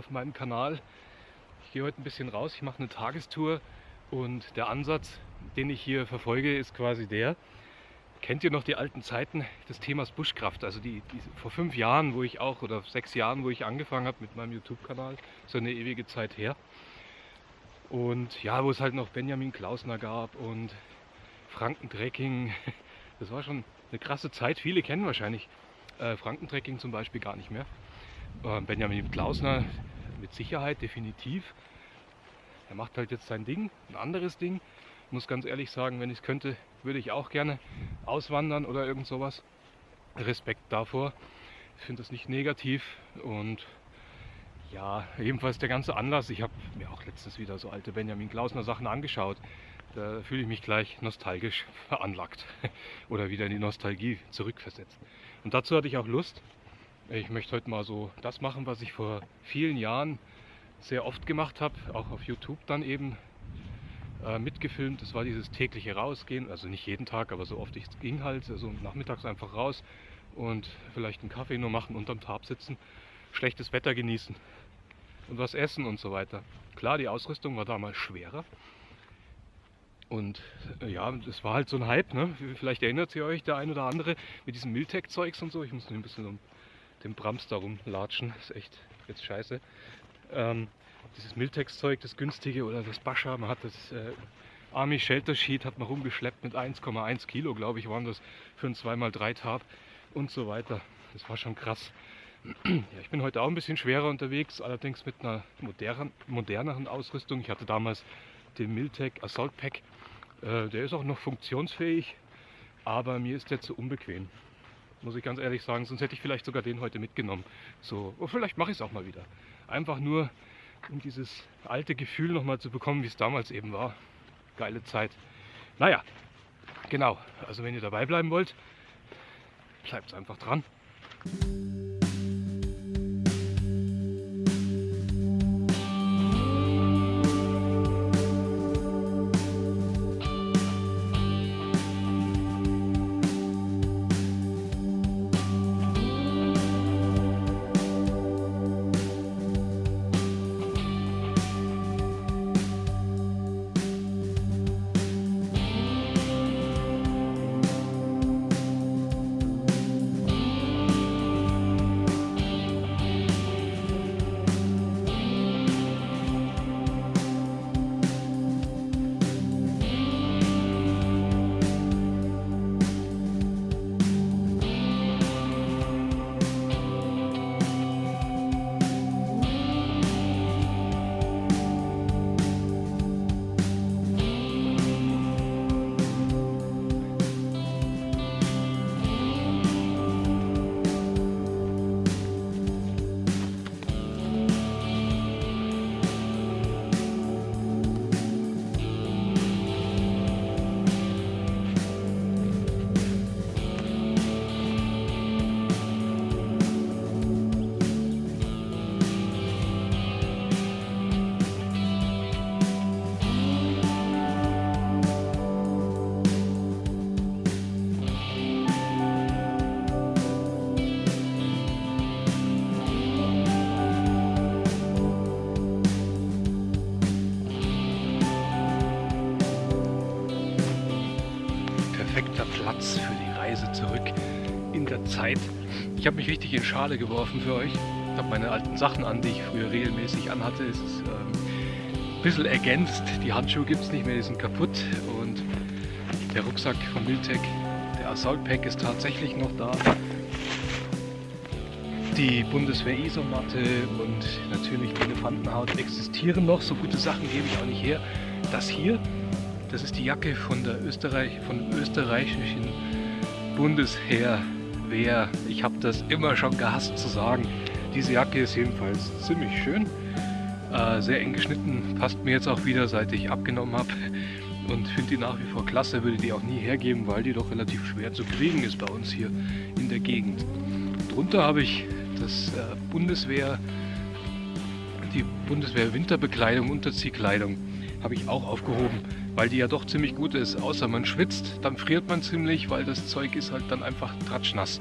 auf meinem Kanal. Ich gehe heute ein bisschen raus, ich mache eine Tagestour und der Ansatz, den ich hier verfolge, ist quasi der. Kennt ihr noch die alten Zeiten des Themas Buschkraft? Also die, die vor fünf Jahren, wo ich auch, oder sechs Jahren, wo ich angefangen habe mit meinem YouTube-Kanal, so eine ewige Zeit her. Und ja, wo es halt noch Benjamin Klausner gab und Frankentrekking. Das war schon eine krasse Zeit. Viele kennen wahrscheinlich äh, Frankentrekking zum Beispiel gar nicht mehr. Äh, Benjamin Klausner mit Sicherheit, definitiv. Er macht halt jetzt sein Ding, ein anderes Ding. Ich muss ganz ehrlich sagen, wenn ich es könnte, würde ich auch gerne auswandern oder irgend sowas. Respekt davor. Ich finde das nicht negativ und ja, jedenfalls der ganze Anlass. Ich habe mir auch letztens wieder so alte Benjamin Klausner Sachen angeschaut. Da fühle ich mich gleich nostalgisch veranlagt oder wieder in die Nostalgie zurückversetzt. Und dazu hatte ich auch Lust. Ich möchte heute mal so das machen, was ich vor vielen Jahren sehr oft gemacht habe, auch auf YouTube dann eben äh, mitgefilmt. Das war dieses tägliche Rausgehen, also nicht jeden Tag, aber so oft es ging halt, also nachmittags einfach raus und vielleicht einen Kaffee nur machen, unterm Tarp sitzen, schlechtes Wetter genießen und was essen und so weiter. Klar, die Ausrüstung war damals schwerer, und äh, ja, das war halt so ein Hype, ne? Vielleicht erinnert ihr euch der ein oder andere mit diesem Miltech-Zeugs und so. Ich muss ein bisschen um den Brams da rumlatschen. Das ist echt jetzt scheiße. Ähm, dieses Miltex-Zeug, das günstige oder das Bascha, man hat das äh, Army Shelter Sheet hat man rumgeschleppt mit 1,1 Kilo, glaube ich, waren das für ein 2x3 Tab und so weiter. Das war schon krass. Ja, ich bin heute auch ein bisschen schwerer unterwegs, allerdings mit einer modern, moderneren Ausrüstung. Ich hatte damals den Miltech Assault Pack äh, der ist auch noch funktionsfähig, aber mir ist der zu unbequem. Muss ich ganz ehrlich sagen, sonst hätte ich vielleicht sogar den heute mitgenommen. So, oder vielleicht mache ich es auch mal wieder. Einfach nur, um dieses alte Gefühl nochmal zu bekommen, wie es damals eben war. Geile Zeit. Naja, genau. Also wenn ihr dabei bleiben wollt, bleibt einfach dran. Habe mich richtig in Schale geworfen für euch. Ich habe meine alten Sachen an, die ich früher regelmäßig anhatte. Es ist ähm, ein bisschen ergänzt. Die Handschuhe gibt es nicht mehr, die sind kaputt. Und der Rucksack von Miltech, der Assault Pack ist tatsächlich noch da. Die Bundeswehr-Isomatte und natürlich die Elefantenhaut existieren noch. So gute Sachen gebe ich auch nicht her. Das hier das ist die Jacke von der Österreich, von österreichischen Bundesheer. Wer, ich habe das immer schon gehasst zu sagen. Diese Jacke ist jedenfalls ziemlich schön. Äh, sehr eng geschnitten, passt mir jetzt auch wieder, seit ich abgenommen habe. Und finde die nach wie vor klasse, würde die auch nie hergeben, weil die doch relativ schwer zu kriegen ist bei uns hier in der Gegend. Drunter habe ich das äh, Bundeswehr, die Bundeswehr Winterbekleidung, Unterziehkleidung habe ich auch aufgehoben weil die ja doch ziemlich gut ist. Außer man schwitzt, dann friert man ziemlich, weil das Zeug ist halt dann einfach tratschnass.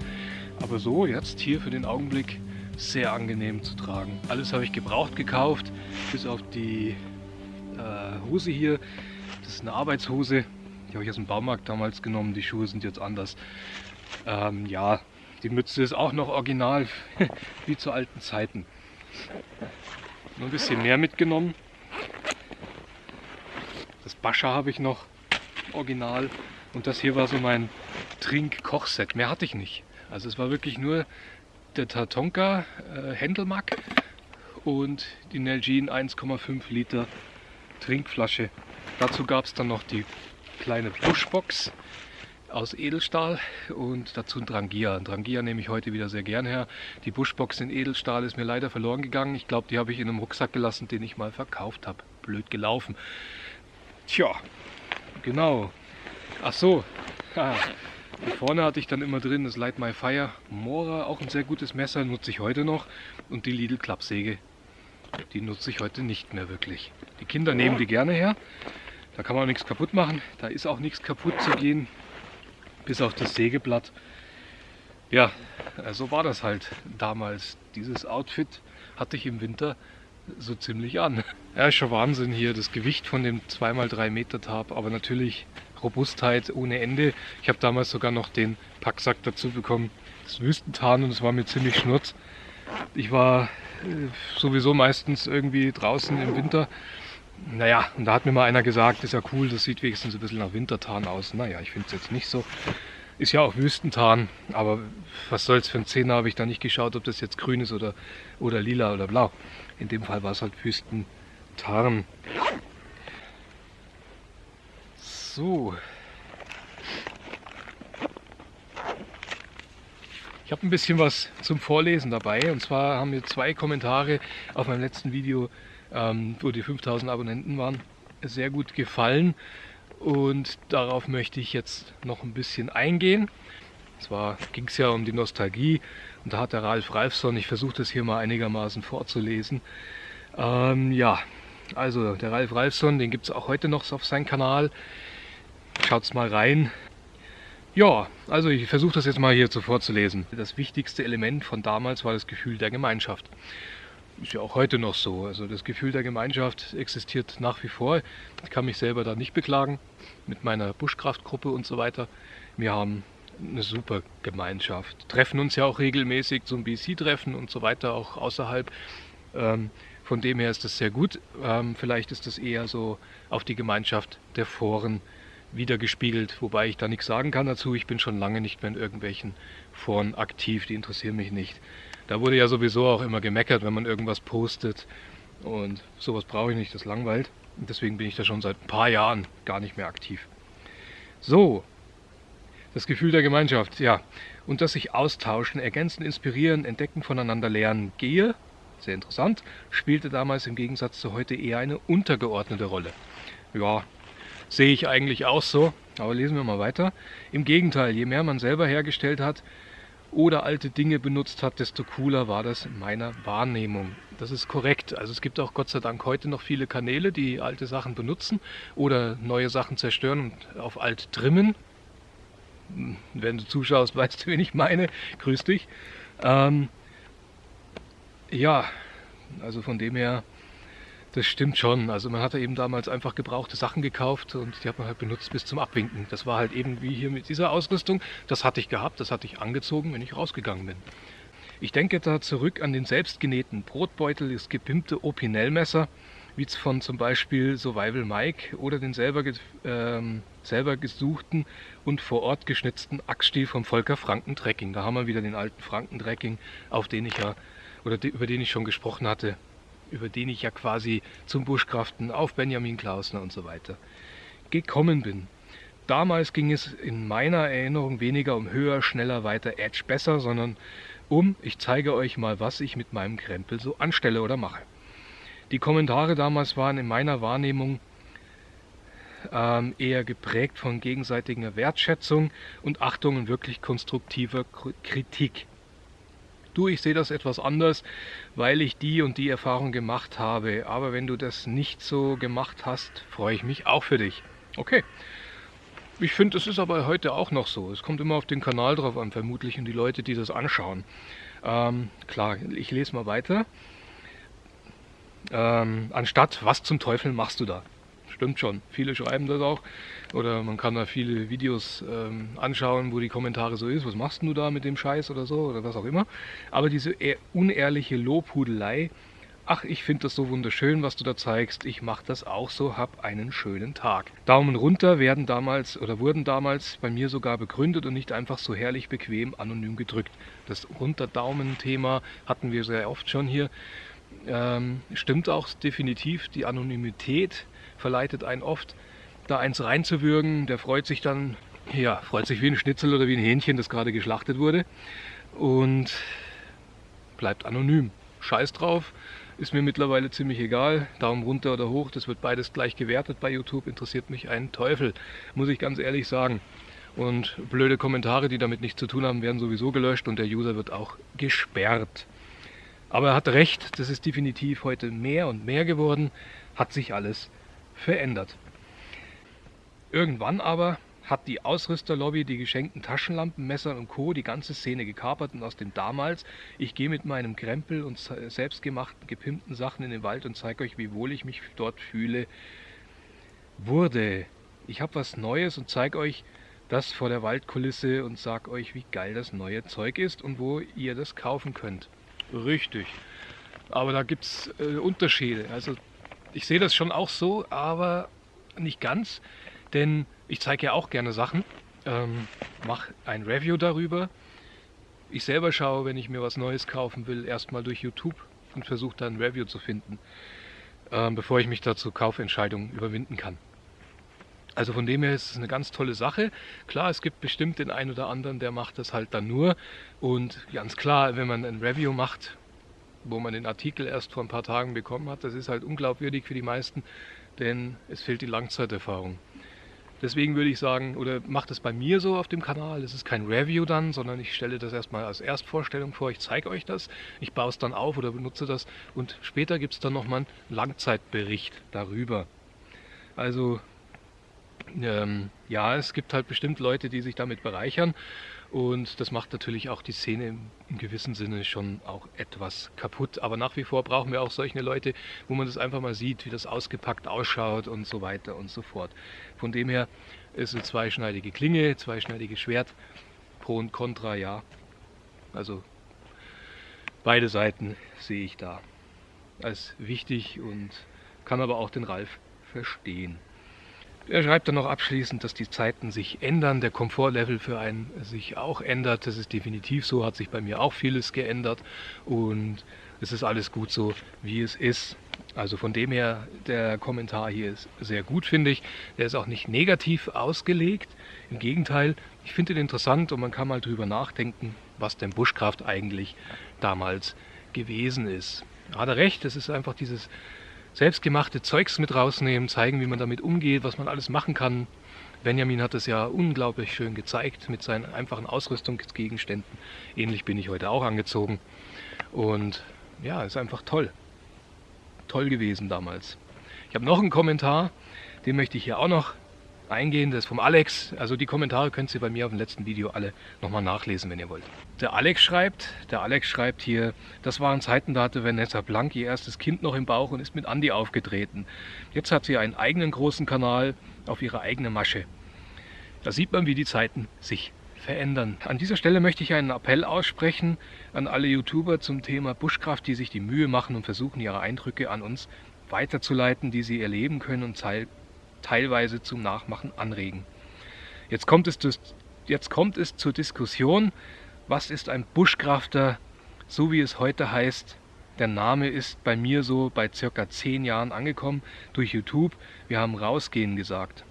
Aber so jetzt hier für den Augenblick sehr angenehm zu tragen. Alles habe ich gebraucht gekauft, bis auf die äh, Hose hier. Das ist eine Arbeitshose, die habe ich aus dem Baumarkt damals genommen. Die Schuhe sind jetzt anders. Ähm, ja, die Mütze ist auch noch original, wie zu alten Zeiten. Nur ein bisschen mehr mitgenommen. Das Bascha habe ich noch original. Und das hier war so mein Trink-Kochset. Mehr hatte ich nicht. Also es war wirklich nur der Tatonka äh, Händelmack und die Nalgene 1,5 Liter Trinkflasche. Dazu gab es dann noch die kleine Buschbox aus Edelstahl und dazu ein Drangia. Ein Drangia nehme ich heute wieder sehr gern her. Die Buschbox in Edelstahl ist mir leider verloren gegangen. Ich glaube, die habe ich in einem Rucksack gelassen, den ich mal verkauft habe. Blöd gelaufen. Tja, genau. Ach so. Hier vorne hatte ich dann immer drin das Light My Fire Mora, auch ein sehr gutes Messer, nutze ich heute noch. Und die Lidl Klappsäge, die nutze ich heute nicht mehr wirklich. Die Kinder nehmen die gerne her. Da kann man auch nichts kaputt machen. Da ist auch nichts kaputt zu gehen bis auf das Sägeblatt. Ja, so war das halt damals. Dieses Outfit hatte ich im Winter so ziemlich an. Ja, ist schon Wahnsinn hier, das Gewicht von dem 2x3 Meter Tab, aber natürlich Robustheit ohne Ende. Ich habe damals sogar noch den Packsack dazu bekommen, das Wüstentarn und es war mir ziemlich schnurz. Ich war äh, sowieso meistens irgendwie draußen im Winter. Naja, und da hat mir mal einer gesagt, ist ja cool, das sieht wenigstens ein bisschen nach Wintertarn aus. Naja, ich finde es jetzt nicht so. Ist ja auch Wüstentarn, aber was soll's für ein Zehner, habe ich da nicht geschaut, ob das jetzt grün ist oder, oder lila oder blau. In dem Fall war es halt Wüstentarn. So. Ich habe ein bisschen was zum Vorlesen dabei und zwar haben mir zwei Kommentare auf meinem letzten Video, ähm, wo die 5000 Abonnenten waren, sehr gut gefallen und darauf möchte ich jetzt noch ein bisschen eingehen. Zwar ging es ja um die Nostalgie und da hat der Ralf Ralfson, ich versuche das hier mal einigermaßen vorzulesen. Ähm, ja, also der Ralf Ralfson, den gibt es auch heute noch auf seinem Kanal. Schaut's mal rein. Ja, also ich versuche das jetzt mal hier so vorzulesen. Das wichtigste Element von damals war das Gefühl der Gemeinschaft. Ist ja auch heute noch so. Also das Gefühl der Gemeinschaft existiert nach wie vor. Ich kann mich selber da nicht beklagen mit meiner Buschkraftgruppe und so weiter. Wir haben eine super Gemeinschaft. Treffen uns ja auch regelmäßig zum BC-Treffen und so weiter, auch außerhalb. Ähm, von dem her ist das sehr gut. Ähm, vielleicht ist das eher so auf die Gemeinschaft der Foren wiedergespiegelt, wobei ich da nichts sagen kann dazu. Ich bin schon lange nicht mehr in irgendwelchen Foren aktiv, die interessieren mich nicht. Da wurde ja sowieso auch immer gemeckert, wenn man irgendwas postet und sowas brauche ich nicht, das langweilt. Und deswegen bin ich da schon seit ein paar Jahren gar nicht mehr aktiv. So, das Gefühl der Gemeinschaft, ja. Und dass sich austauschen, ergänzen, inspirieren, entdecken, voneinander lernen gehe, sehr interessant, spielte damals im Gegensatz zu heute eher eine untergeordnete Rolle. Ja, Sehe ich eigentlich auch so, aber lesen wir mal weiter. Im Gegenteil, je mehr man selber hergestellt hat oder alte Dinge benutzt hat, desto cooler war das in meiner Wahrnehmung. Das ist korrekt. Also es gibt auch Gott sei Dank heute noch viele Kanäle, die alte Sachen benutzen oder neue Sachen zerstören und auf alt trimmen. Wenn du zuschaust, weißt du, wen ich meine. Grüß dich. Ähm, ja, also von dem her das stimmt schon. Also man hatte eben damals einfach gebrauchte Sachen gekauft und die hat man halt benutzt bis zum Abwinken. Das war halt eben wie hier mit dieser Ausrüstung. Das hatte ich gehabt, das hatte ich angezogen, wenn ich rausgegangen bin. Ich denke da zurück an den selbstgenähten Brotbeutel, das gepimpte Opinel-Messer, wie von zum Beispiel Survival Mike oder den selber, ähm, selber gesuchten und vor Ort geschnitzten Axtstiel vom Volker Franken Trekking. Da haben wir wieder den alten Franken Trekking, auf den ich ja oder über den ich schon gesprochen hatte über den ich ja quasi zum Buschkraften auf Benjamin Klausner und so weiter gekommen bin. Damals ging es in meiner Erinnerung weniger um höher, schneller, weiter, Edge besser, sondern um, ich zeige euch mal, was ich mit meinem Krempel so anstelle oder mache. Die Kommentare damals waren in meiner Wahrnehmung ähm, eher geprägt von gegenseitiger Wertschätzung und Achtung und wirklich konstruktiver Kritik du, ich sehe das etwas anders, weil ich die und die Erfahrung gemacht habe. Aber wenn du das nicht so gemacht hast, freue ich mich auch für dich. Okay. Ich finde, es ist aber heute auch noch so. Es kommt immer auf den Kanal drauf an, vermutlich, und die Leute, die das anschauen. Ähm, klar, ich lese mal weiter. Ähm, anstatt, was zum Teufel machst du da? Stimmt schon, viele schreiben das auch. Oder man kann da viele Videos ähm, anschauen, wo die Kommentare so ist, was machst du da mit dem Scheiß oder so oder was auch immer. Aber diese unehrliche Lobhudelei, ach, ich finde das so wunderschön, was du da zeigst, ich mache das auch so, hab einen schönen Tag. Daumen runter werden damals oder wurden damals bei mir sogar begründet und nicht einfach so herrlich bequem anonym gedrückt. Das Runterdaumen-Thema hatten wir sehr oft schon hier. Ähm, stimmt auch definitiv, die Anonymität verleitet einen oft da eins reinzuwürgen. Der freut sich dann, ja, freut sich wie ein Schnitzel oder wie ein Hähnchen, das gerade geschlachtet wurde und bleibt anonym. Scheiß drauf, ist mir mittlerweile ziemlich egal. Daumen runter oder hoch, das wird beides gleich gewertet bei YouTube, interessiert mich ein Teufel, muss ich ganz ehrlich sagen. Und blöde Kommentare, die damit nichts zu tun haben, werden sowieso gelöscht und der User wird auch gesperrt. Aber er hat recht, das ist definitiv heute mehr und mehr geworden, hat sich alles verändert. Irgendwann aber hat die Ausrüsterlobby die geschenkten Taschenlampen, Messer und Co. die ganze Szene gekapert und aus dem damals, ich gehe mit meinem Krempel und selbstgemachten, gepimpten Sachen in den Wald und zeige euch, wie wohl ich mich dort fühle, wurde. Ich habe was Neues und zeige euch das vor der Waldkulisse und sage euch, wie geil das neue Zeug ist und wo ihr das kaufen könnt. Richtig. Aber da gibt es äh, Unterschiede. Also ich sehe das schon auch so, aber nicht ganz. Denn ich zeige ja auch gerne Sachen, ähm, mache ein Review darüber. Ich selber schaue, wenn ich mir was Neues kaufen will, erstmal durch YouTube und versuche dann ein Review zu finden, ähm, bevor ich mich dazu Kaufentscheidungen überwinden kann. Also von dem her ist es eine ganz tolle Sache. Klar, es gibt bestimmt den einen oder anderen, der macht das halt dann nur. Und ganz klar, wenn man ein Review macht, wo man den Artikel erst vor ein paar Tagen bekommen hat, das ist halt unglaubwürdig für die meisten, denn es fehlt die Langzeiterfahrung. Deswegen würde ich sagen, oder macht es bei mir so auf dem Kanal, es ist kein Review dann, sondern ich stelle das erstmal als Erstvorstellung vor, ich zeige euch das, ich baue es dann auf oder benutze das und später gibt es dann nochmal einen Langzeitbericht darüber. Also ähm, ja, es gibt halt bestimmt Leute, die sich damit bereichern und das macht natürlich auch die Szene im, gewissen Sinne schon auch etwas kaputt. Aber nach wie vor brauchen wir auch solche Leute, wo man das einfach mal sieht, wie das ausgepackt ausschaut und so weiter und so fort. Von dem her ist eine zweischneidige Klinge, zweischneidiges Schwert, Pro und Contra, ja. Also beide Seiten sehe ich da als wichtig und kann aber auch den Ralf verstehen. Er schreibt dann noch abschließend, dass die Zeiten sich ändern, der Komfortlevel für einen sich auch ändert. Das ist definitiv so, hat sich bei mir auch vieles geändert und es ist alles gut so, wie es ist. Also von dem her, der Kommentar hier ist sehr gut, finde ich. Der ist auch nicht negativ ausgelegt. Im Gegenteil, ich finde ihn interessant und man kann mal drüber nachdenken, was denn Buschkraft eigentlich damals gewesen ist. Hat er recht, es ist einfach dieses selbstgemachte Zeugs mit rausnehmen, zeigen, wie man damit umgeht, was man alles machen kann. Benjamin hat es ja unglaublich schön gezeigt mit seinen einfachen Ausrüstungsgegenständen. Ähnlich bin ich heute auch angezogen. Und ja, ist einfach toll. Toll gewesen damals. Ich habe noch einen Kommentar, den möchte ich hier auch noch eingehen. Das ist vom Alex. Also die Kommentare könnt ihr bei mir auf dem letzten Video alle nochmal nachlesen, wenn ihr wollt. Der Alex schreibt, der Alex schreibt hier, das waren Zeiten, da hatte Vanessa Blank ihr erstes Kind noch im Bauch und ist mit Andy aufgetreten. Jetzt hat sie einen eigenen großen Kanal auf ihre eigene Masche. Da sieht man, wie die Zeiten sich verändern. An dieser Stelle möchte ich einen Appell aussprechen an alle YouTuber zum Thema Buschkraft, die sich die Mühe machen und versuchen, ihre Eindrücke an uns weiterzuleiten, die sie erleben können und teilweise zum Nachmachen anregen. Jetzt kommt es, jetzt kommt es zur Diskussion, was ist ein Buschkrafter, so wie es heute heißt. Der Name ist bei mir so bei circa 10 Jahren angekommen durch YouTube. Wir haben rausgehen gesagt.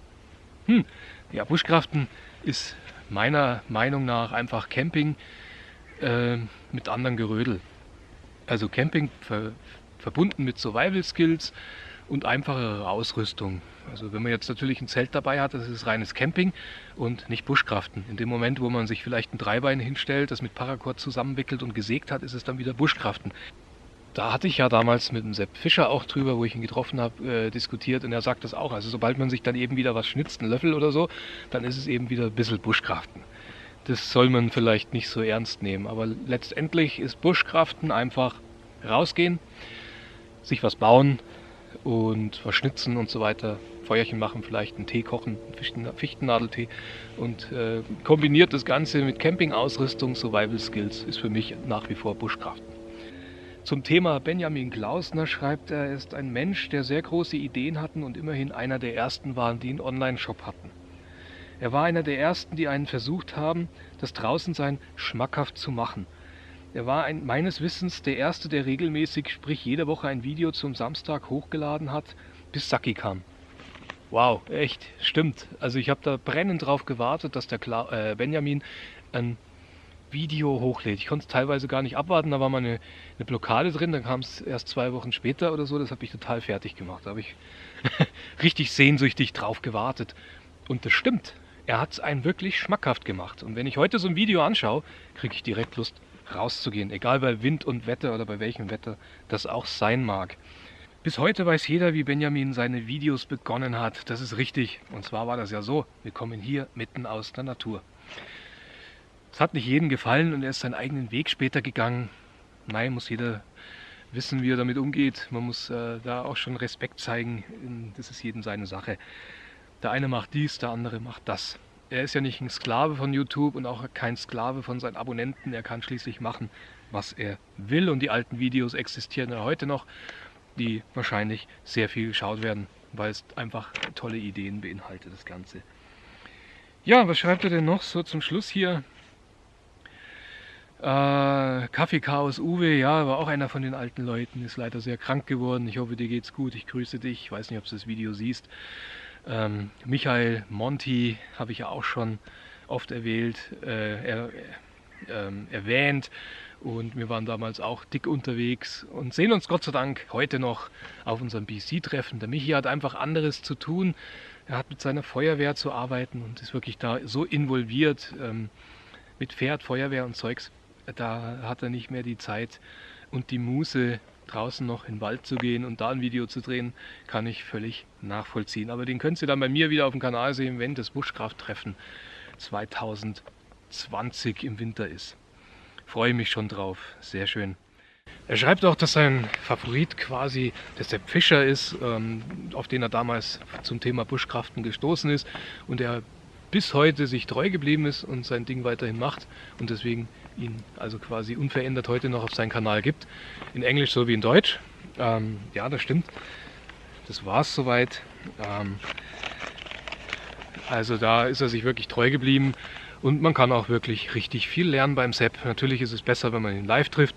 Hm, ja, Buschkraften ist meiner Meinung nach einfach Camping äh, mit anderen Gerödel. Also Camping ver verbunden mit Survival Skills, und einfachere Ausrüstung. Also wenn man jetzt natürlich ein Zelt dabei hat, das ist reines Camping und nicht Buschkraften. In dem Moment, wo man sich vielleicht ein Dreibein hinstellt, das mit Paracord zusammenwickelt und gesägt hat, ist es dann wieder Buschkraften. Da hatte ich ja damals mit dem Sepp Fischer auch drüber, wo ich ihn getroffen habe, äh, diskutiert und er sagt das auch. Also sobald man sich dann eben wieder was schnitzt, einen Löffel oder so, dann ist es eben wieder ein bisschen Buschkraften. das soll man vielleicht nicht so ernst nehmen. Aber letztendlich ist Buschkraften einfach rausgehen, sich was bauen und was schnitzen und so weiter. Feuerchen machen, vielleicht einen Tee kochen, einen Fichtennadeltee und äh, kombiniert das Ganze mit Campingausrüstung, Survival Skills ist für mich nach wie vor Buschkraften. Zum Thema Benjamin Klausner schreibt er, er ist ein Mensch, der sehr große Ideen hatten und immerhin einer der ersten waren, die einen Online-Shop hatten. Er war einer der ersten, die einen versucht haben, das Draußensein schmackhaft zu machen. Er war ein, meines Wissens der erste, der regelmäßig, sprich jede Woche ein Video zum Samstag hochgeladen hat, bis Saki kam. Wow, echt, stimmt. Also ich habe da brennend drauf gewartet, dass der Kla äh, Benjamin ein Video hochlädt. Ich konnte es teilweise gar nicht abwarten, da war mal eine, eine Blockade drin, dann kam es erst zwei Wochen später oder so, das habe ich total fertig gemacht. Da habe ich richtig sehnsüchtig drauf gewartet. Und das stimmt, er hat es einen wirklich schmackhaft gemacht. Und wenn ich heute so ein Video anschaue, kriege ich direkt Lust rauszugehen. Egal bei Wind und Wetter oder bei welchem Wetter das auch sein mag. Bis heute weiß jeder, wie Benjamin seine Videos begonnen hat. Das ist richtig. Und zwar war das ja so, wir kommen hier mitten aus der Natur. Es hat nicht jedem gefallen und er ist seinen eigenen Weg später gegangen. Nein, muss jeder wissen, wie er damit umgeht. Man muss äh, da auch schon Respekt zeigen. Das ist jedem seine Sache. Der eine macht dies, der andere macht das. Er ist ja nicht ein Sklave von YouTube und auch kein Sklave von seinen Abonnenten. Er kann schließlich machen, was er will. Und die alten Videos existieren ja heute noch, die wahrscheinlich sehr viel geschaut werden, weil es einfach tolle Ideen beinhaltet, das Ganze. Ja, was schreibt er denn noch so zum Schluss hier? Äh, Kaffeechaos Uwe, ja, war auch einer von den alten Leuten, ist leider sehr krank geworden. Ich hoffe, dir geht's gut. Ich grüße dich. Ich weiß nicht, ob du das Video siehst. Ähm, Michael Monti habe ich ja auch schon oft erwählt, äh, er, äh, erwähnt und wir waren damals auch dick unterwegs und sehen uns Gott sei Dank heute noch auf unserem BC-Treffen. Der Michi hat einfach anderes zu tun. Er hat mit seiner Feuerwehr zu arbeiten und ist wirklich da so involviert ähm, mit Pferd, Feuerwehr und Zeugs. Da hat er nicht mehr die Zeit und die Muße, draußen noch in den Wald zu gehen und da ein Video zu drehen, kann ich völlig nachvollziehen. Aber den könnt ihr dann bei mir wieder auf dem Kanal sehen, wenn das Buschkrafttreffen 2020 im Winter ist. Freue mich schon drauf, sehr schön. Er schreibt auch, dass sein Favorit quasi der Sepp Fischer ist, ähm, auf den er damals zum Thema Buschkraften gestoßen ist und er bis heute sich treu geblieben ist und sein Ding weiterhin macht und deswegen ihn also quasi unverändert heute noch auf seinen Kanal gibt. In Englisch sowie in Deutsch. Ähm, ja, das stimmt. Das war es soweit. Ähm, also da ist er sich wirklich treu geblieben und man kann auch wirklich richtig viel lernen beim Sepp. Natürlich ist es besser, wenn man ihn live trifft.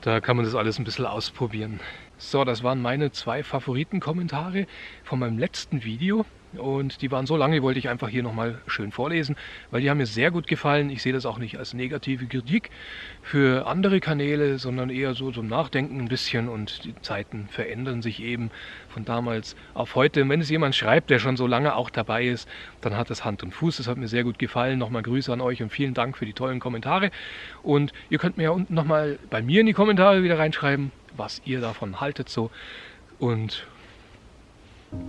Da kann man das alles ein bisschen ausprobieren. So, das waren meine zwei Favoritenkommentare von meinem letzten Video. Und die waren so lange, die wollte ich einfach hier nochmal schön vorlesen, weil die haben mir sehr gut gefallen. Ich sehe das auch nicht als negative Kritik für andere Kanäle, sondern eher so zum Nachdenken ein bisschen. Und die Zeiten verändern sich eben von damals auf heute. Und wenn es jemand schreibt, der schon so lange auch dabei ist, dann hat das Hand und Fuß. Das hat mir sehr gut gefallen. Nochmal Grüße an euch und vielen Dank für die tollen Kommentare. Und ihr könnt mir ja unten nochmal bei mir in die Kommentare wieder reinschreiben, was ihr davon haltet so. Und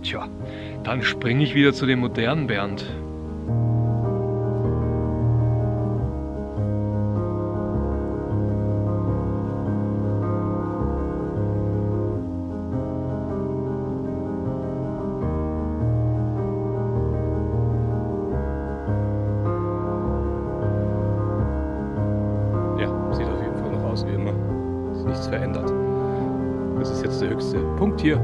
Tja, dann springe ich wieder zu dem modernen Bernd. Ja, sieht auf jeden Fall noch aus wie immer. Ist nichts verändert. Das ist jetzt der höchste Punkt hier.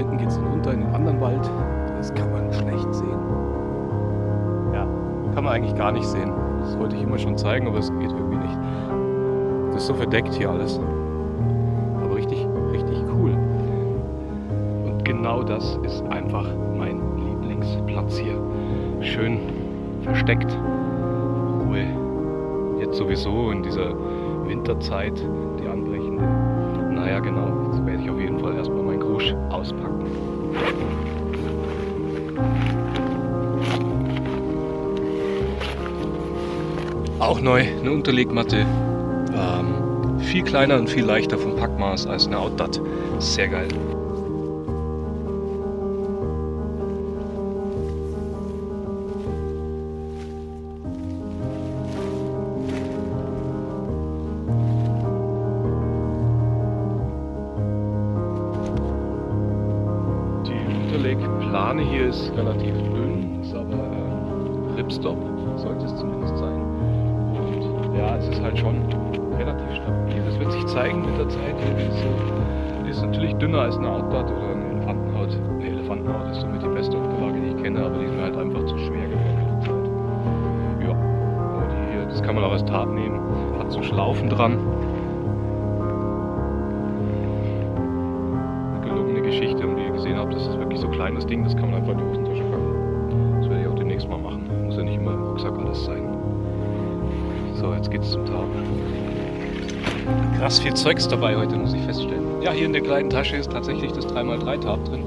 Hinten geht es runter in den anderen Wald. Das kann man schlecht sehen. Ja, kann man eigentlich gar nicht sehen. Das wollte ich immer schon zeigen, aber es geht irgendwie nicht. Das ist so verdeckt hier alles. Aber richtig, richtig cool. Und genau das ist einfach mein Lieblingsplatz hier. Schön versteckt. Ruhe. Jetzt sowieso in dieser Winterzeit, die anbrechende. Naja, genau. Jetzt werde ich auf jeden Fall erstmal auspacken. Auch neu, eine Unterlegmatte. Ähm, viel kleiner und viel leichter vom Packmaß als eine Outdat. Sehr geil. Ist relativ dünn, ist aber äh, Ripstop, sollte es zumindest sein. Und ja, es ist halt schon relativ stabil. Das wird sich zeigen mit der Zeit. Die ist, ist natürlich dünner als eine Outbud oder eine Elefantenhaut. Eine Elefantenhaut ist somit die beste Unterlage, die ich kenne, aber die sind halt einfach zu schwer geworden. Ja, die hier, das kann man auch als Tat nehmen. Hat so Schlaufen dran. Krass viel Zeugs dabei heute, muss ich feststellen. Ja, hier in der kleinen Tasche ist tatsächlich das 3x3 Tab drin.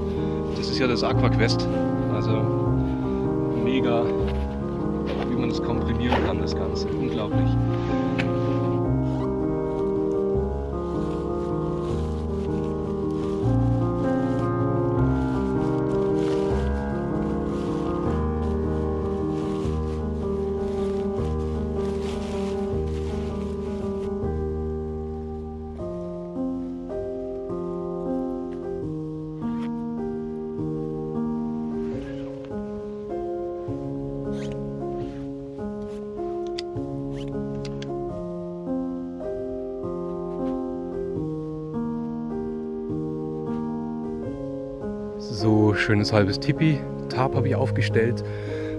Das ist ja das AquaQuest. Also mega, wie man das komprimieren kann, das Ganze. Unglaublich. Schönes halbes Tipi. Tarp habe ich aufgestellt.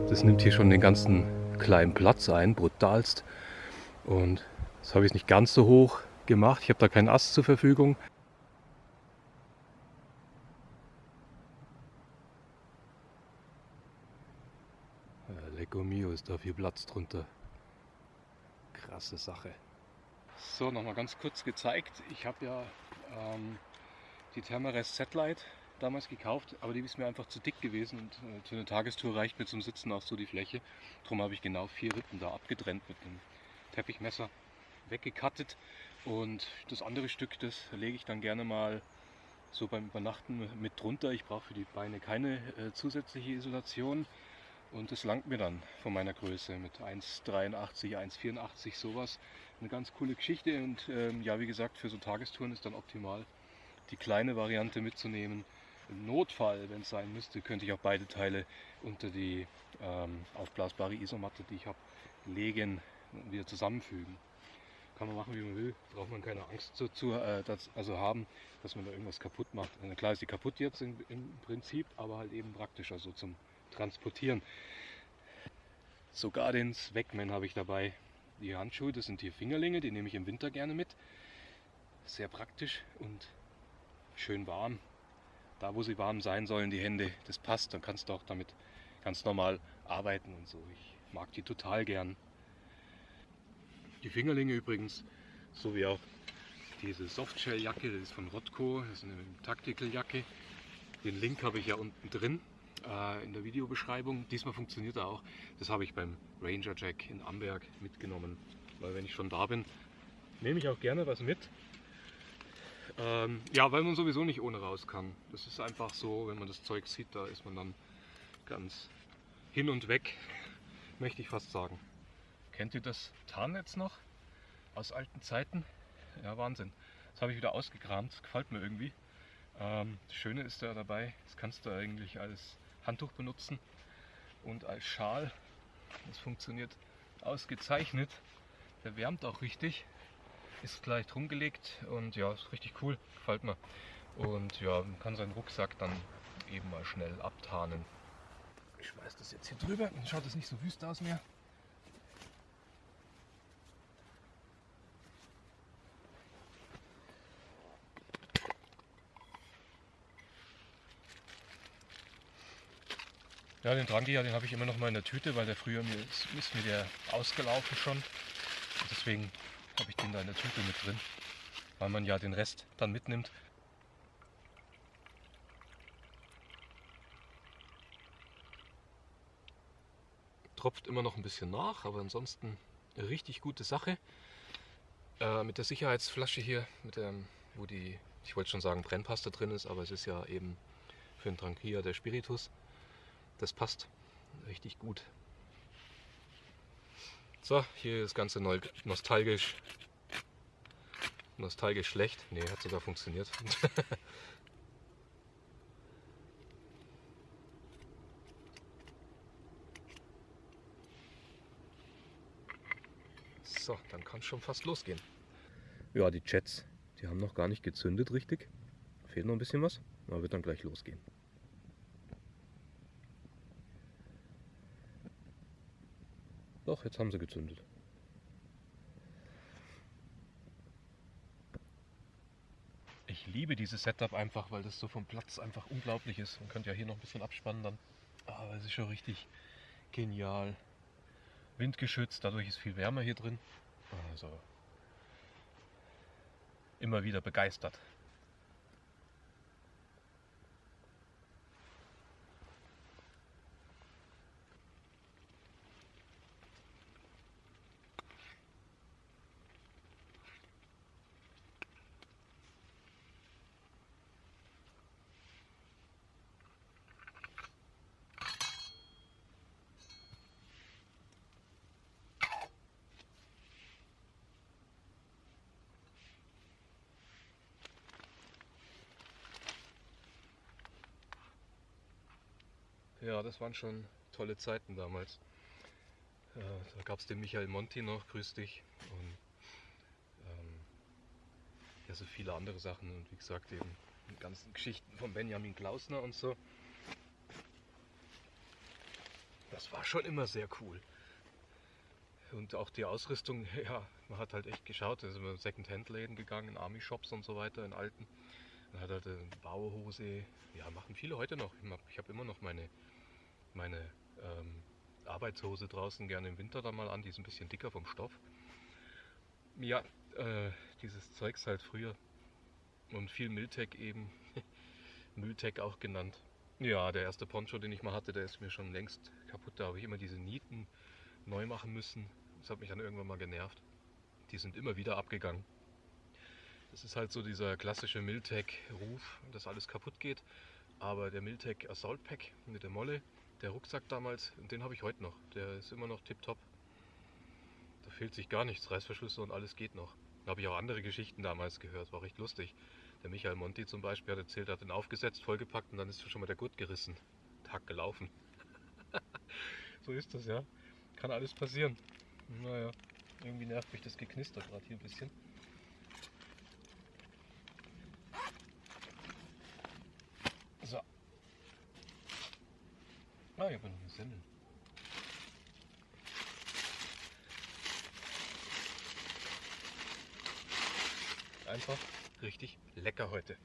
Das nimmt hier schon den ganzen kleinen Platz ein, brutalst. Und das habe ich nicht ganz so hoch gemacht. Ich habe da keinen Ast zur Verfügung. Lecco mio ist da viel Platz drunter. Krasse Sache. So, nochmal ganz kurz gezeigt. Ich habe ja ähm, die Thermarest Satellite damals gekauft, aber die ist mir einfach zu dick gewesen und äh, für eine Tagestour reicht mir zum Sitzen auch so die Fläche. Darum habe ich genau vier Rippen da abgetrennt mit einem Teppichmesser weggekattet und das andere Stück, das lege ich dann gerne mal so beim Übernachten mit drunter. Ich brauche für die Beine keine äh, zusätzliche Isolation und das langt mir dann von meiner Größe mit 1,83, 1,84 sowas. Eine ganz coole Geschichte und ähm, ja, wie gesagt, für so Tagestouren ist dann optimal die kleine Variante mitzunehmen. Im Notfall, wenn es sein müsste, könnte ich auch beide Teile unter die ähm, aufblasbare Isomatte, die ich habe, legen und wieder zusammenfügen. Kann man machen, wie man will. Braucht man keine Angst dazu, äh, das, also haben, dass man da irgendwas kaputt macht. Na klar ist die kaputt jetzt in, im Prinzip, aber halt eben praktischer so zum Transportieren. Sogar den Swagman habe ich dabei. Die Handschuhe, das sind die Fingerlinge, die nehme ich im Winter gerne mit. Sehr praktisch und schön warm da wo sie warm sein sollen, die Hände, das passt, dann kannst du auch damit ganz normal arbeiten und so. Ich mag die total gern. Die Fingerlinge übrigens, so wie auch diese Softshell-Jacke, das ist von Rotco, das ist eine Tactical-Jacke. Den Link habe ich ja unten drin äh, in der Videobeschreibung. Diesmal funktioniert er auch. Das habe ich beim Ranger Jack in Amberg mitgenommen, weil wenn ich schon da bin, nehme ich auch gerne was mit. Ähm, ja, weil man sowieso nicht ohne raus kann. Das ist einfach so, wenn man das Zeug sieht, da ist man dann ganz hin und weg, möchte ich fast sagen. Kennt ihr das Tarnnetz noch aus alten Zeiten? Ja, Wahnsinn. Das habe ich wieder ausgekramt, das gefällt mir irgendwie. Ähm, das Schöne ist da dabei, das kannst du eigentlich als Handtuch benutzen und als Schal. Das funktioniert ausgezeichnet. Der wärmt auch richtig ist gleich drum gelegt und ja, ist richtig cool, gefällt mir. Und ja, man kann seinen Rucksack dann eben mal schnell abtarnen. Ich schmeiß das jetzt hier drüber, dann schaut es nicht so wüst aus mehr. Ja, den Drangia, den habe ich immer noch mal in der Tüte, weil der früher mir ist, ist mir der ausgelaufen schon. Und deswegen habe ich den da in der Tüte mit drin, weil man ja den Rest dann mitnimmt. Tropft immer noch ein bisschen nach, aber ansonsten eine richtig gute Sache. Äh, mit der Sicherheitsflasche hier, mit dem, wo die, ich wollte schon sagen Brennpaste drin ist, aber es ist ja eben für den Tranquilla der Spiritus. Das passt richtig gut. So, hier ist das Ganze neu, nostalgisch. Nostalgisch schlecht. Ne, hat sogar funktioniert. so, dann kann es schon fast losgehen. Ja, die Chats, die haben noch gar nicht gezündet richtig. Fehlt noch ein bisschen was, aber wird dann gleich losgehen. Doch, jetzt haben sie gezündet. Ich liebe dieses Setup einfach, weil das so vom Platz einfach unglaublich ist. Man könnte ja hier noch ein bisschen abspannen dann. Aber es ist schon richtig genial. Windgeschützt, dadurch ist viel wärmer hier drin. Also immer wieder begeistert. Ja, das waren schon tolle Zeiten damals. Äh, da gab es den Michael Monti noch, grüß dich. Und ähm, ja, so viele andere Sachen. Und wie gesagt, eben die ganzen Geschichten von Benjamin Klausner und so. Das war schon immer sehr cool. Und auch die Ausrüstung, ja, man hat halt echt geschaut. Da sind wir in Second-Hand-Läden gegangen, in Army-Shops und so weiter, in alten. Man hat halt eine Bauhose. Ja, machen viele heute noch. Ich habe immer noch meine meine ähm, Arbeitshose draußen gerne im Winter dann mal an, die ist ein bisschen dicker vom Stoff. Ja, äh, dieses Zeugs halt früher. Und viel Miltec eben. Mülltec auch genannt. Ja, der erste Poncho, den ich mal hatte, der ist mir schon längst kaputt. Da habe ich immer diese Nieten neu machen müssen. Das hat mich dann irgendwann mal genervt. Die sind immer wieder abgegangen. Das ist halt so dieser klassische Miltec-Ruf, dass alles kaputt geht. Aber der Miltec Assault Pack mit der Molle, der Rucksack damals, den habe ich heute noch. Der ist immer noch tipptopp. Da fehlt sich gar nichts. Reißverschlüsse und alles geht noch. Da habe ich auch andere Geschichten damals gehört. War recht lustig. Der Michael Monti zum Beispiel hat erzählt, er hat den aufgesetzt, vollgepackt und dann ist schon mal der Gurt gerissen. Tag gelaufen. so ist das, ja. Kann alles passieren. Naja, irgendwie nervt mich das Geknister gerade hier ein bisschen. Ah, ich habe noch eine Semmel. Einfach richtig lecker heute.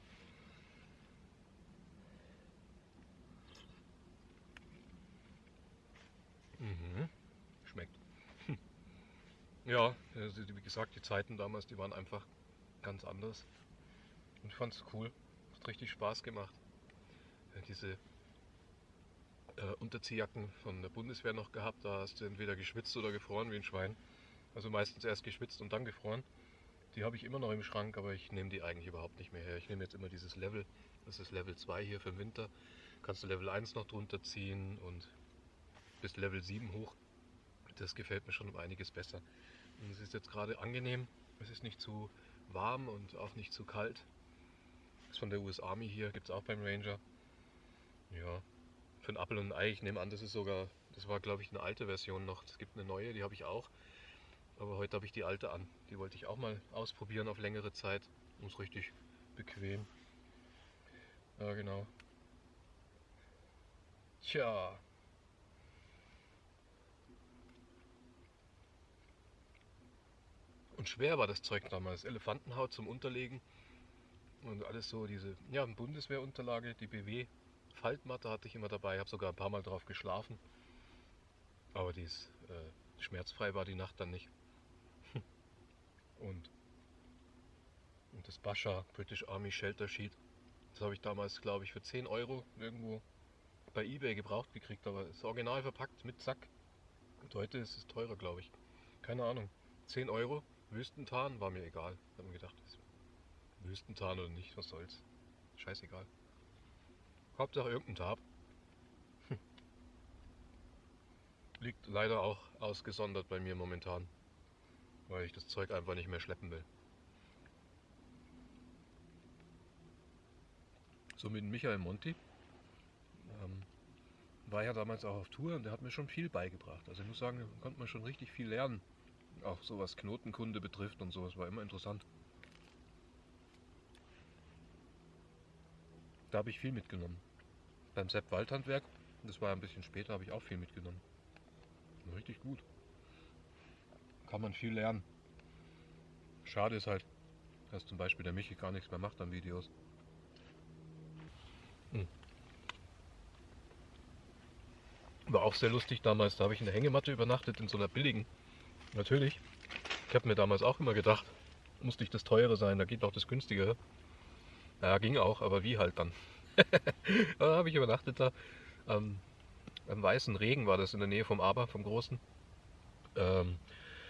Mhm. Schmeckt. Ja, also wie gesagt, die Zeiten damals, die waren einfach ganz anders. Und ich fand es cool. Hat richtig Spaß gemacht. Diese äh, Unterziehjacken von der Bundeswehr noch gehabt. Da hast du entweder geschwitzt oder gefroren wie ein Schwein. Also meistens erst geschwitzt und dann gefroren. Die habe ich immer noch im Schrank, aber ich nehme die eigentlich überhaupt nicht mehr her. Ich nehme jetzt immer dieses Level. Das ist Level 2 hier für den Winter. Kannst du Level 1 noch drunter ziehen und bis Level 7 hoch. Das gefällt mir schon um einiges besser. Und es ist jetzt gerade angenehm. Es ist nicht zu warm und auch nicht zu kalt. Das ist von der US Army hier, gibt es auch beim Ranger. Ja, für ein Apfel und ein Ei. Ich nehme an, das ist sogar, das war glaube ich eine alte Version noch. Es gibt eine neue, die habe ich auch. Aber heute habe ich die alte an. Die wollte ich auch mal ausprobieren auf längere Zeit. Ist richtig bequem. Ja, genau. Tja. Und schwer war das Zeug damals. Elefantenhaut zum Unterlegen. Und alles so, diese ja, Bundeswehrunterlage, die BW Faltmatte hatte ich immer dabei, habe sogar ein paar Mal drauf geschlafen. Aber die ist, äh, schmerzfrei war die Nacht dann nicht. und, und das Bascha British Army Shelter Sheet, das habe ich damals, glaube ich, für 10 Euro irgendwo bei Ebay gebraucht gekriegt, aber es ist original verpackt mit Sack. Und heute ist es teurer, glaube ich. Keine Ahnung. 10 Euro, Wüstentarn, war mir egal. Ich habe mir gedacht, Wüstentarn oder nicht, was soll's. Scheißegal. Hauptsache irgendein Tab. Hm. Liegt leider auch ausgesondert bei mir momentan, weil ich das Zeug einfach nicht mehr schleppen will. So mit Michael Monti ähm, war ja damals auch auf Tour und der hat mir schon viel beigebracht. Also ich muss sagen, da konnte man schon richtig viel lernen. Auch so was Knotenkunde betrifft und sowas war immer interessant. Da habe ich viel mitgenommen. Beim Sepp Waldhandwerk, das war ein bisschen später, habe ich auch viel mitgenommen. Richtig gut. Kann man viel lernen. Schade ist halt, dass zum Beispiel der Michi gar nichts mehr macht an Videos. Hm. War auch sehr lustig damals, da habe ich in der Hängematte übernachtet, in so einer billigen. Natürlich. Ich habe mir damals auch immer gedacht, muss nicht das teure sein, da geht auch das günstigere. Ja, ging auch, aber wie halt dann. da habe ich übernachtet da. Ähm, am Weißen Regen war das in der Nähe vom Aber, vom Großen. Ähm,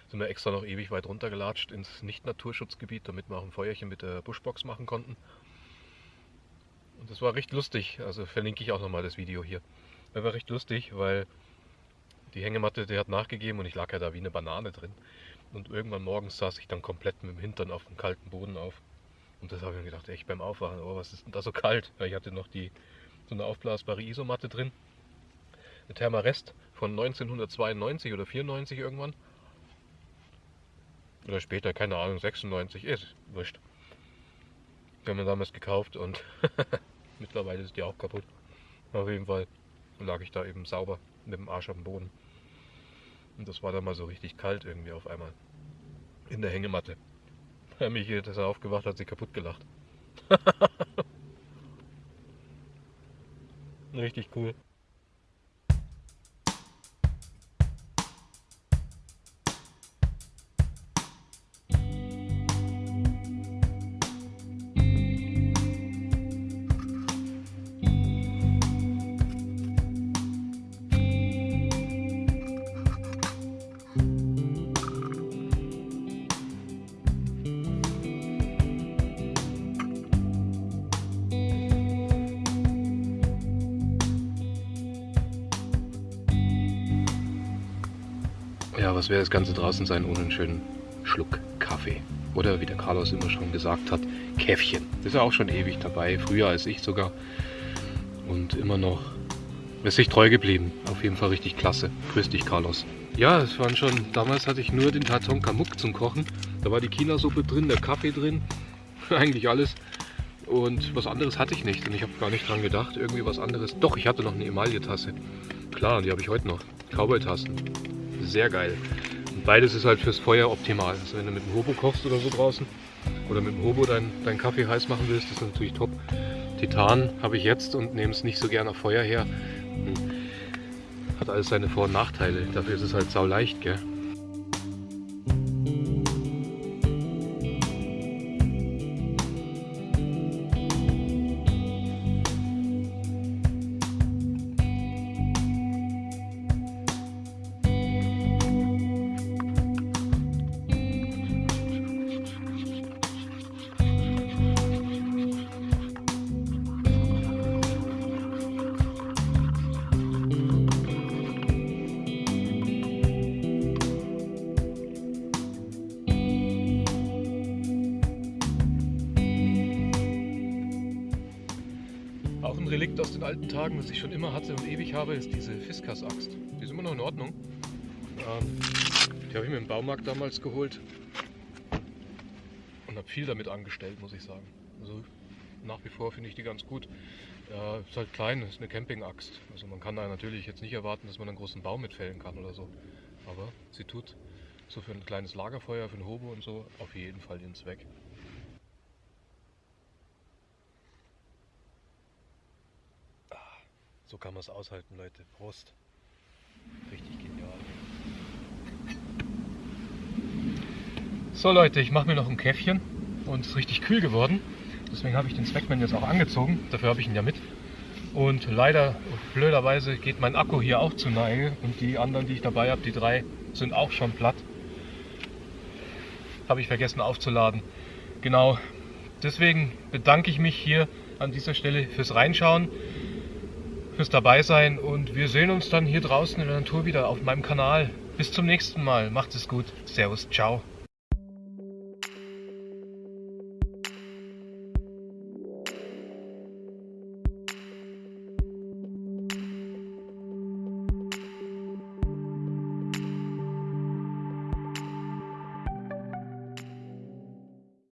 sind wir extra noch ewig weit runtergelatscht ins Nicht-Naturschutzgebiet, damit wir auch ein Feuerchen mit der Buschbox machen konnten. Und das war recht lustig, also verlinke ich auch nochmal das Video hier. Das war recht lustig, weil die Hängematte, die hat nachgegeben und ich lag ja da wie eine Banane drin. Und irgendwann morgens saß ich dann komplett mit dem Hintern auf dem kalten Boden auf. Und das habe ich mir gedacht, echt beim Aufwachen, oh, was ist denn da so kalt? Weil ich hatte noch die, so eine aufblasbare Isomatte drin. Eine Thermarest von 1992 oder 94 irgendwann. Oder später, keine Ahnung, 96, ist wurscht. Die haben wir damals gekauft und mittlerweile ist die auch kaputt. Auf jeden Fall lag ich da eben sauber mit dem Arsch am Boden. Und das war dann mal so richtig kalt irgendwie auf einmal. In der Hängematte. Herr Michi, dass er aufgewacht hat, sich kaputt gelacht. richtig cool. Was wäre das Ganze draußen sein ohne einen schönen Schluck Kaffee? Oder wie der Carlos immer schon gesagt hat, Käffchen. Ist ja auch schon ewig dabei, früher als ich sogar. Und immer noch ist sich treu geblieben. Auf jeden Fall richtig klasse. Grüß dich, Carlos. Ja, es waren schon, damals hatte ich nur den Taton Kamuk zum Kochen. Da war die China-Suppe drin, der Kaffee drin, eigentlich alles. Und was anderes hatte ich nicht und ich habe gar nicht dran gedacht, irgendwie was anderes. Doch, ich hatte noch eine Emaille-Tasse. Klar, die habe ich heute noch. Cowboy-Tassen sehr geil. Und beides ist halt fürs Feuer optimal. Also wenn du mit dem Hobo kochst oder so draußen oder mit dem Hobo deinen dein Kaffee heiß machen willst, ist das natürlich top. Titan habe ich jetzt und nehme es nicht so gerne auf Feuer her. Hm. Hat alles seine Vor- und Nachteile. Dafür ist es halt sau leicht, gell? Fiskas-Axt. Die ist immer noch in Ordnung. Ähm, die habe ich mir im Baumarkt damals geholt und habe viel damit angestellt, muss ich sagen. Also nach wie vor finde ich die ganz gut. Ja, ist halt klein, ist eine Camping-Axt. Also man kann da natürlich jetzt nicht erwarten, dass man einen großen Baum mitfällen kann oder so. Aber sie tut so für ein kleines Lagerfeuer, für ein Hobo und so auf jeden Fall den Zweck. So kann man es aushalten, Leute. Prost. Richtig genial. So Leute, ich mache mir noch ein Käffchen und es ist richtig kühl geworden. Deswegen habe ich den Zweckman jetzt auch angezogen. Dafür habe ich ihn ja mit. Und leider, blöderweise, geht mein Akku hier auch zu Neige. Und die anderen, die ich dabei habe, die drei, sind auch schon platt. Habe ich vergessen aufzuladen. Genau. Deswegen bedanke ich mich hier an dieser Stelle fürs Reinschauen fürs dabei sein und wir sehen uns dann hier draußen in der Natur wieder auf meinem Kanal. Bis zum nächsten Mal. Macht es gut. Servus. Ciao.